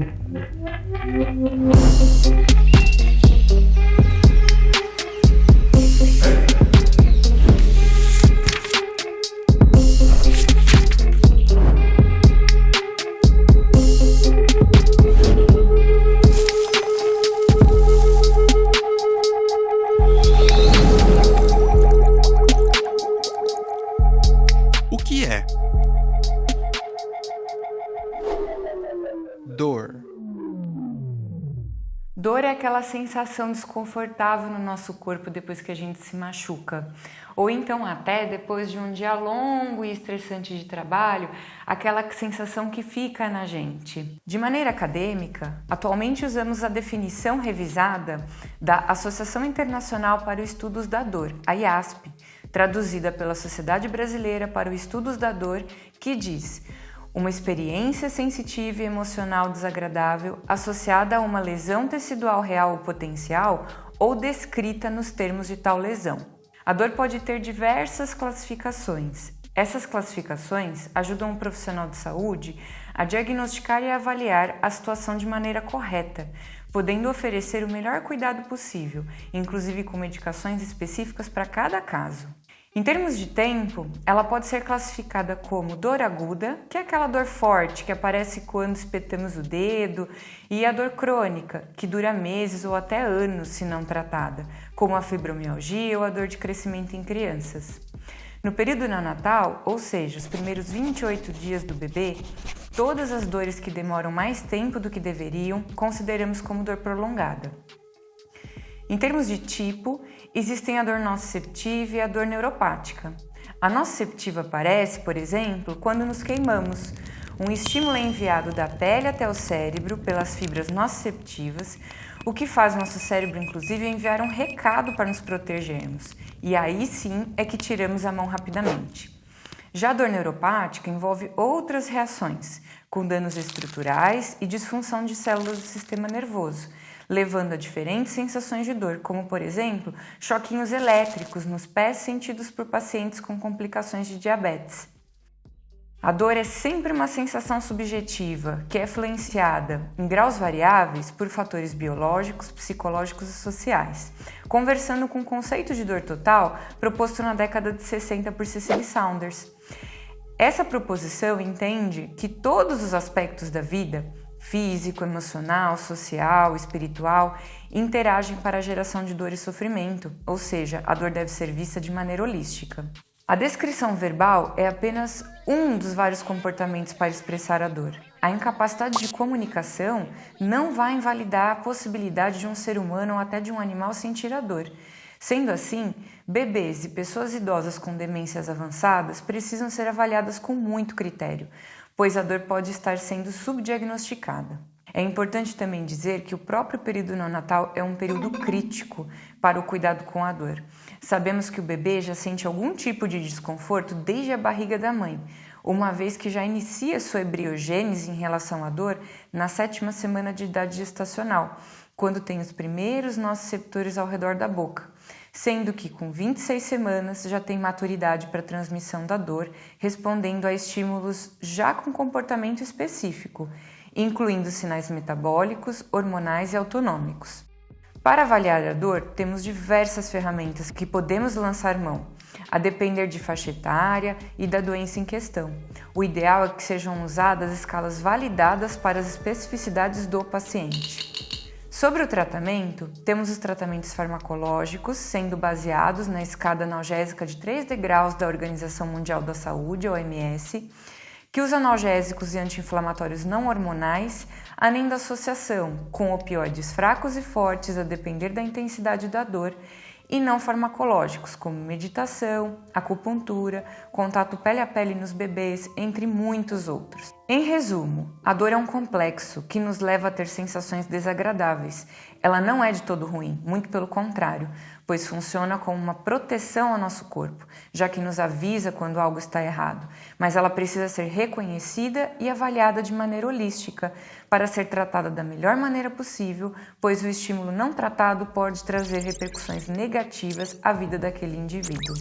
Thank you. Dor é aquela sensação desconfortável no nosso corpo depois que a gente se machuca, ou então até depois de um dia longo e estressante de trabalho, aquela sensação que fica na gente. De maneira acadêmica, atualmente usamos a definição revisada da Associação Internacional para os Estudos da Dor, a IASP, traduzida pela Sociedade Brasileira para os Estudos da Dor, que diz uma experiência sensitiva e emocional desagradável associada a uma lesão tecidual real ou potencial ou descrita nos termos de tal lesão. A dor pode ter diversas classificações. Essas classificações ajudam o profissional de saúde a diagnosticar e avaliar a situação de maneira correta, podendo oferecer o melhor cuidado possível, inclusive com medicações específicas para cada caso. Em termos de tempo, ela pode ser classificada como dor aguda, que é aquela dor forte que aparece quando espetamos o dedo, e a dor crônica, que dura meses ou até anos se não tratada, como a fibromialgia ou a dor de crescimento em crianças. No período neonatal, ou seja, os primeiros 28 dias do bebê, todas as dores que demoram mais tempo do que deveriam consideramos como dor prolongada. Em termos de tipo, existem a dor nociceptiva e a dor neuropática. A nociceptiva aparece, por exemplo, quando nos queimamos. Um estímulo é enviado da pele até o cérebro pelas fibras nociceptivas, o que faz nosso cérebro, inclusive, enviar um recado para nos protegermos. E aí sim é que tiramos a mão rapidamente. Já a dor neuropática envolve outras reações, com danos estruturais e disfunção de células do sistema nervoso, levando a diferentes sensações de dor, como por exemplo, choquinhos elétricos nos pés sentidos por pacientes com complicações de diabetes. A dor é sempre uma sensação subjetiva que é influenciada em graus variáveis por fatores biológicos, psicológicos e sociais. Conversando com o conceito de dor total proposto na década de 60 por Cecily Saunders. Essa proposição entende que todos os aspectos da vida, físico, emocional, social, espiritual, interagem para a geração de dor e sofrimento, ou seja, a dor deve ser vista de maneira holística. A descrição verbal é apenas um dos vários comportamentos para expressar a dor. A incapacidade de comunicação não vai invalidar a possibilidade de um ser humano ou até de um animal sentir a dor. Sendo assim, bebês e pessoas idosas com demências avançadas precisam ser avaliadas com muito critério, pois a dor pode estar sendo subdiagnosticada. É importante também dizer que o próprio período neonatal é um período crítico para o cuidado com a dor. Sabemos que o bebê já sente algum tipo de desconforto desde a barriga da mãe, uma vez que já inicia sua embriogênese em relação à dor na sétima semana de idade gestacional, quando tem os primeiros nociceptores ao redor da boca sendo que com 26 semanas já tem maturidade para transmissão da dor, respondendo a estímulos já com comportamento específico, incluindo sinais metabólicos, hormonais e autonômicos. Para avaliar a dor, temos diversas ferramentas que podemos lançar mão, a depender de faixa etária e da doença em questão. O ideal é que sejam usadas escalas validadas para as especificidades do paciente. Sobre o tratamento, temos os tratamentos farmacológicos, sendo baseados na escada analgésica de 3 degraus da Organização Mundial da Saúde, OMS, que usa analgésicos e anti-inflamatórios não hormonais, além da associação com opioides fracos e fortes a depender da intensidade da dor e não farmacológicos, como meditação, acupuntura, contato pele a pele nos bebês, entre muitos outros. Em resumo, a dor é um complexo que nos leva a ter sensações desagradáveis. Ela não é de todo ruim, muito pelo contrário, pois funciona como uma proteção ao nosso corpo, já que nos avisa quando algo está errado, mas ela precisa ser reconhecida e avaliada de maneira holística para ser tratada da melhor maneira possível, pois o estímulo não tratado pode trazer repercussões negativas à vida daquele indivíduo.